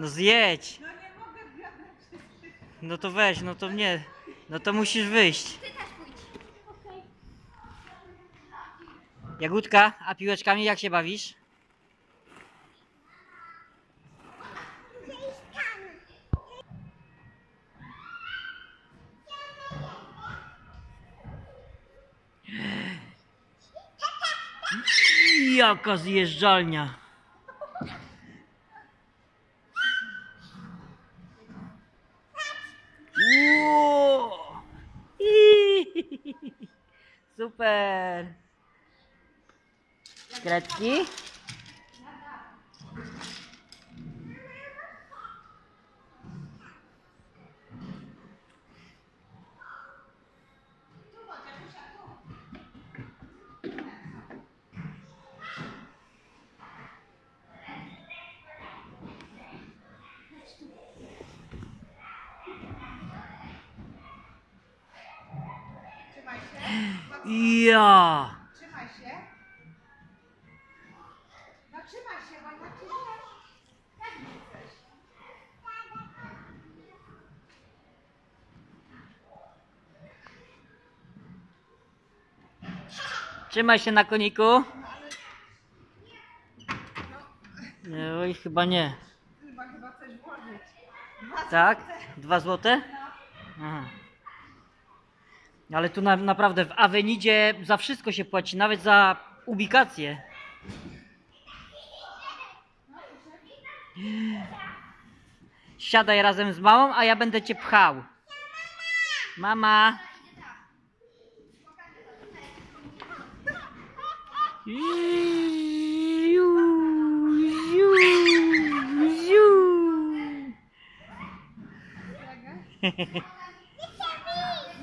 No zjedź. No nie mogę wiadra No to weź, no to nie. No to musisz wyjść. Ty też pójdź. Okej. Jagódka, a piłeczkami jak się bawisz? Jaka zjeżdżalnia. Wow. Super. Kratki. Ja! Trzymaj się. No trzymaj się, bo źle. Jak nie chcesz? Trzymaj się na koniku. Nie, Oj, chyba nie. Chyba, chyba coś włożyć. Dwa Tak? złote. Dwa złote? Aha. Ale tu na, naprawdę w Avenidzie za wszystko się płaci, nawet za ubikację. Siadaj razem z mamą, a ja będę cię pchał. Mama.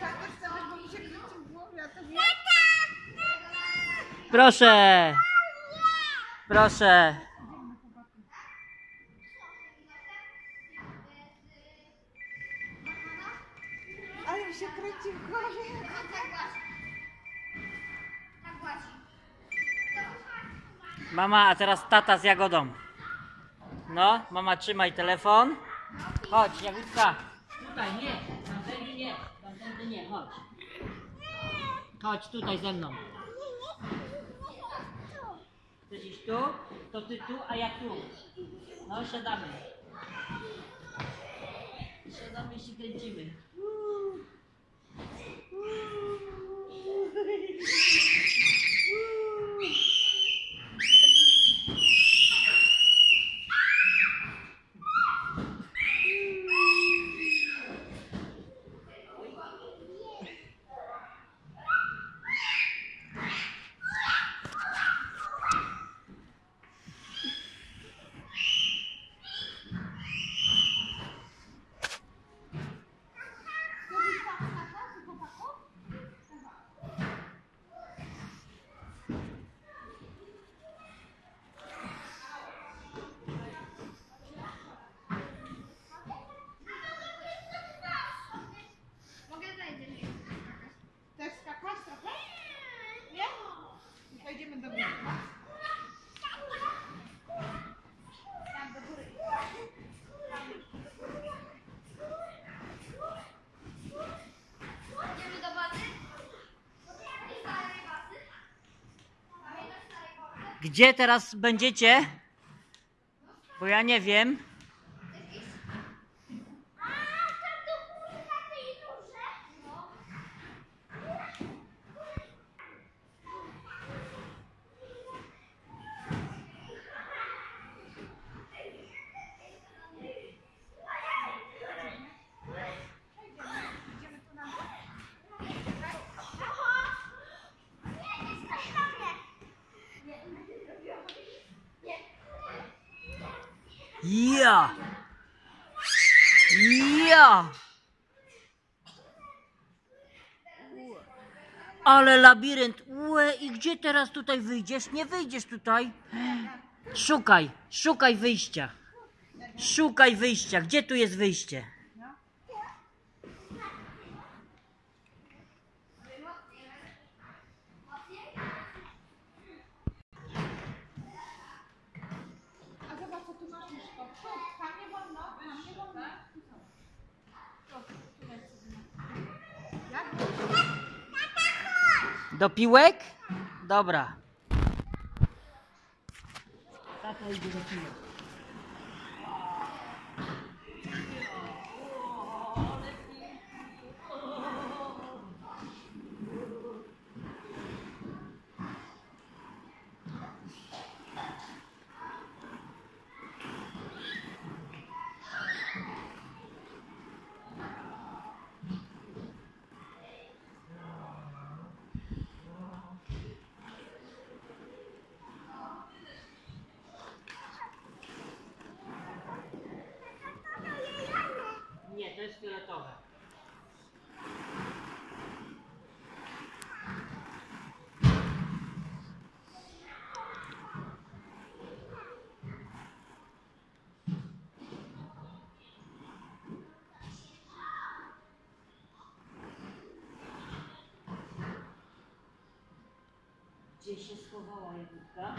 Ja też chcę, bo mi się kręci w głowie, a to wie. Proszę. Proszę. Ale mi się kręci w głowie. Mama, a teraz tata z Jagodą. No, mama trzymaj telefon. Chodź, Jagódka. Tutaj, nie. Tamtędy nie. Tamtędy nie, chodź. Chodź tutaj ze mną. Iść tu? To ty tu, a ja tu. No, siadamy. Siadamy i się kręcimy. Mogę zejść. Chcesz skakać trochę? Nie? I Wejdziemy do góry. Tam do góry. Idziemy do bazy? Do starej bazy? Pamiętasz starej bazy? Gdzie teraz będziecie? Bo ja nie wiem. A, tam do góry na tej górze. No. Idziemy tu na dół. Ja! Ja! Ale labirynt. Ue, i gdzie teraz tutaj wyjdziesz? Nie wyjdziesz tutaj. Szukaj, szukaj wyjścia. Szukaj wyjścia. Gdzie tu jest wyjście? A zobacz, co tu masz Miszko. Przód, tam nie wolno Do piłek? Dobra. Tato idzie do piłek. Się schowała Jagódka?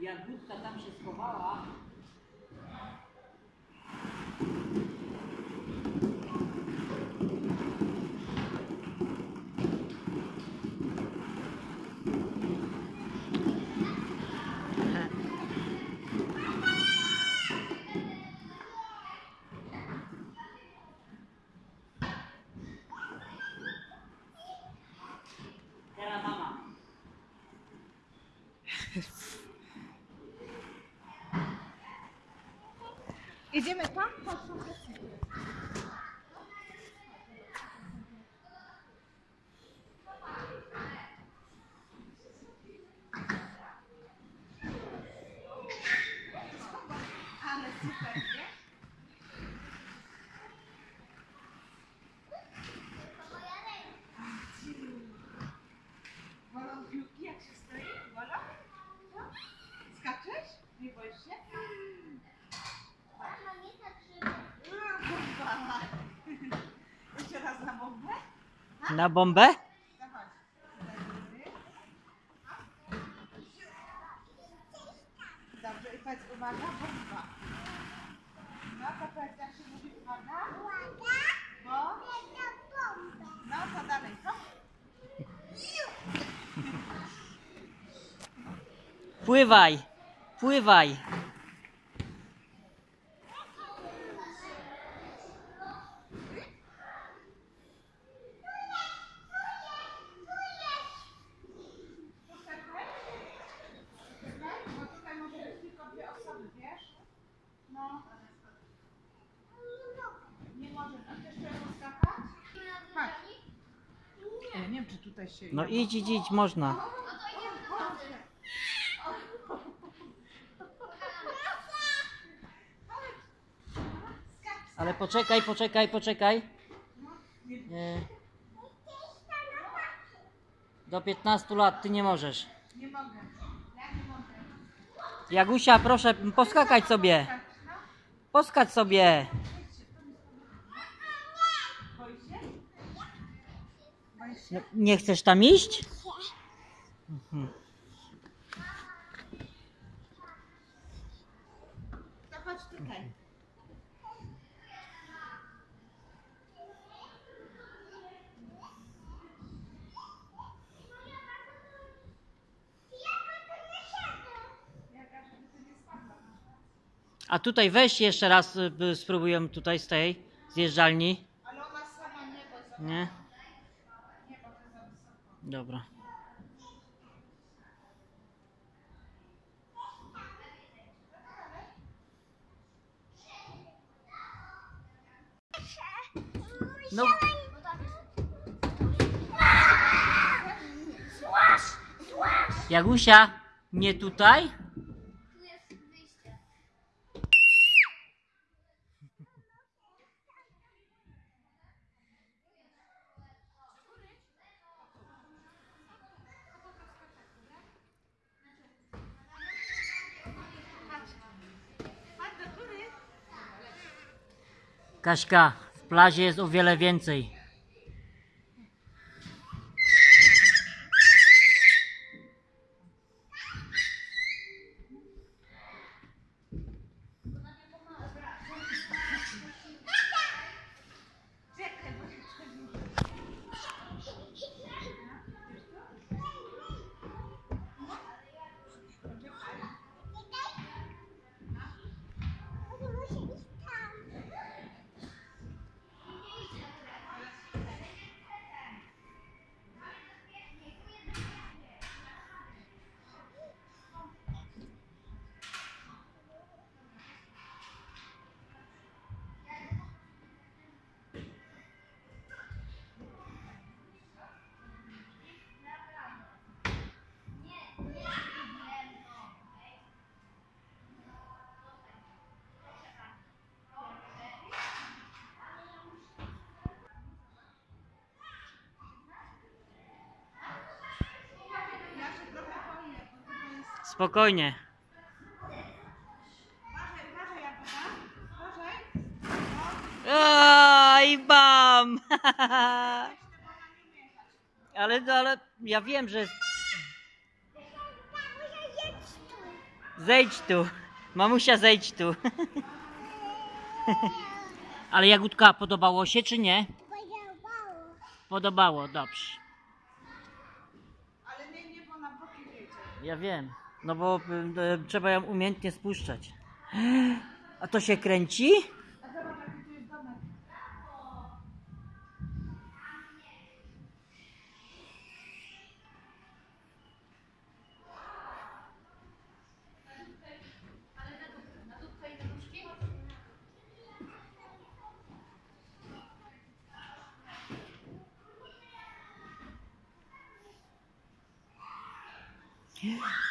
Jagódka tam się schowała. Idziemy tam? Chodź, chodź, chodź. Ale super, nie? Wolą piłki, jak się stoi? Wolą? Skaczesz? Nie boisz się? Mama, nie tak szybko. Kurwa. Jeszcze raz na bombę? Na bombę? Dobrze, i powiedz uwaga, bomba. No to powiedz, jak się mówi uwaga? Bo? No to dalej, co? Pływaj, pływaj. Bo tutaj może być tylko dwie osoby, wiesz? No. Nie może. A chcesz jeszcze skakać? Chodź. Ja nie się... No idź, idź, idź, można. Ale poczekaj, poczekaj, poczekaj. E, Do 15 lat ty nie możesz. Nie mogę. Ja nie mogę. Jagusia, proszę poskakać sobie. No. Poskacz sobie. Boisz się? Boisz się? No, nie chcesz tam iść? Mhm. To chodź tutaj. A tutaj weź jeszcze raz y, spróbuję tutaj z tej zjeżdżalni. Ale ona sama nie, bo za... Nie? Nie, bo to za wysoko. Dobra. No, Jagusia, nie tutaj? Kaśka, w plazie jest o wiele więcej. Spokojnie. Oj, bam! Ale, ale ja wiem, że... Zejdź tu. Mamusia, zejdź tu. Ale Jagódka, podobało się czy nie? Podobało, dobrze. Ale nie, nie, bo na boki wiecie. Ja wiem. No bo y, trzeba ją umiejętnie spuszczać. A to się kręci? A zobacz, jaki tu jest domek. Na dupkę i na nóżki?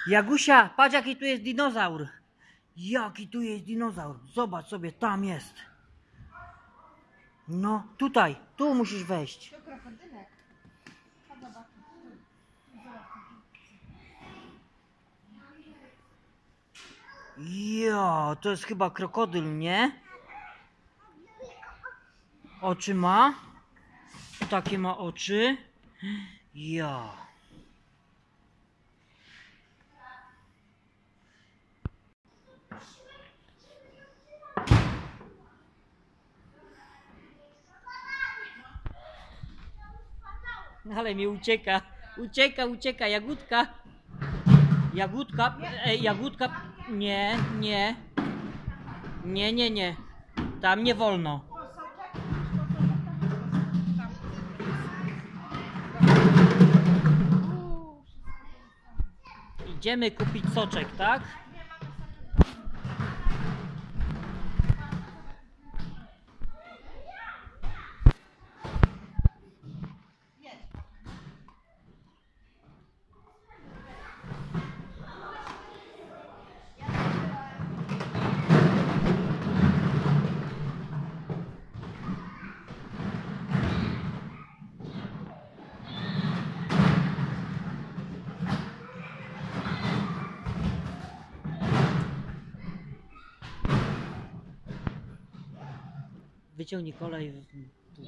Jagusia, patrz jaki tu jest dinozaur. Jaki tu jest dinozaur. Zobacz sobie, tam jest. No, tutaj, tu musisz wejść. Ja, to jest chyba krokodyl, nie? Oczy ma? Takie ma oczy? Ja. Ale mi ucieka. Ucieka, ucieka, jagódka. Jagódka, e, jagódka, nie, nie. Nie, nie, nie. Tam nie wolno. Idziemy kupić soczek, tak? Wyciągnij kolej. Tu.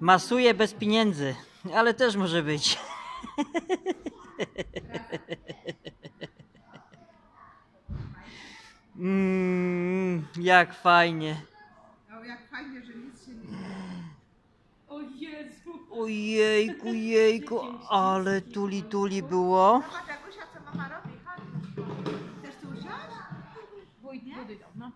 Masuje bez pieniędzy, ale też może być. jak fajnie. O, jak fajnie, że nic się nie dzieje. O Jezu! Ojejku, jejku, ale tuli tuli było. Zobacz, Jagusia, co mama robi. Chodź. Chcesz tu usiąść? Wójt budy dom, no.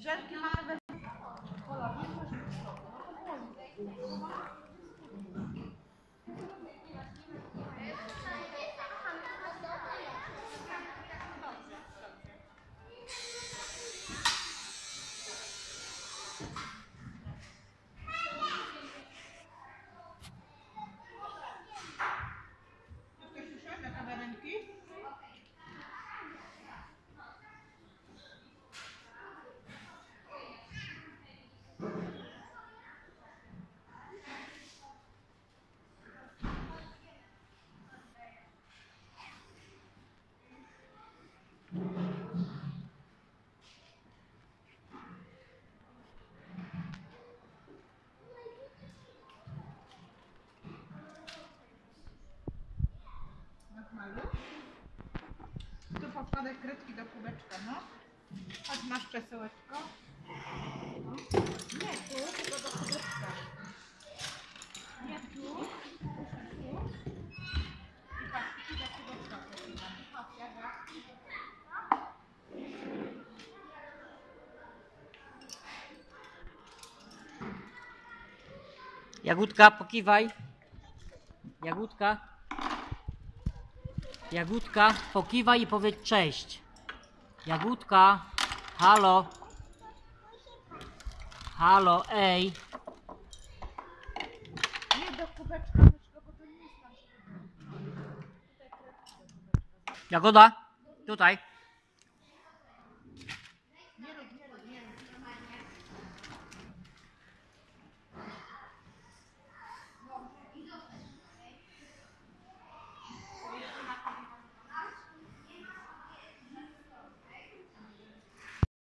Żelki mamy we... Chcesz usiąść na kawiarenki? Jak maluch. Podkładaj kredki do kubeczka, no. Chodź, masz przesyłeczko. No. Nie tu, tylko do kubeczka. Nie tu. Jagódka, pokiwaj. Jagódka. Jagódka, pokiwaj i powiedz cześć. Jagódka, halo. Halo, ej. Nie do kubeczka, bo to nie jest nasz. Jagoda, tutaj.